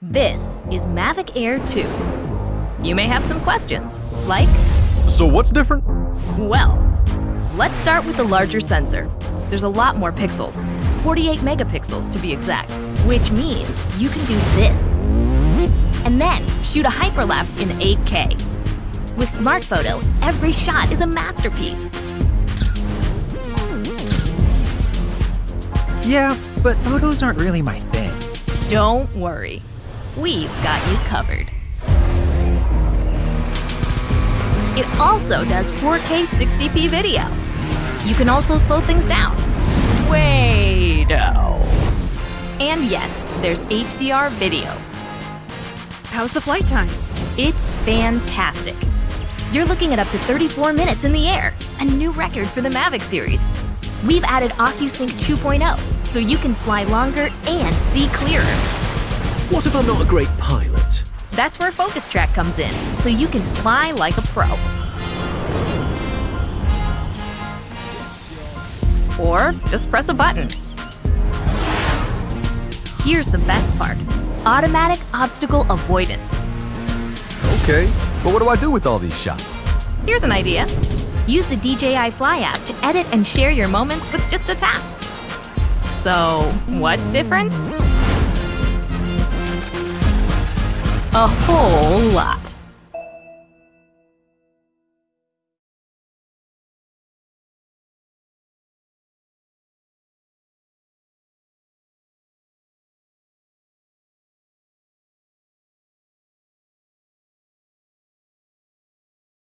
This is Mavic Air 2. You may have some questions, like, So what's different? well, let's start with the larger sensor. There's a lot more pixels, 48 megapixels to be exact, which means you can do this. And then shoot a hyperlapse in 8K. With Smart Photo, every shot is a masterpiece. Yeah, but photos aren't really my thing. Don't worry, we've got you covered. It also does 4K 60p video. You can also slow things down. Way-do. And yes, there's HDR video. How's the flight time? It's fantastic. You're looking at up to 34 minutes in the air, a new record for the Mavic series. We've added OcuSync 2.0, so you can fly longer and see clearer. What if I'm not a great pilot? That's where Focus Track comes in, so you can fly like a pro. Or just press a button. Here's the best part automatic obstacle avoidance. Okay, but what do I do with all these shots? Here's an idea use the DJI Fly app to edit and share your moments with just a tap. So, what's different? A whole lot.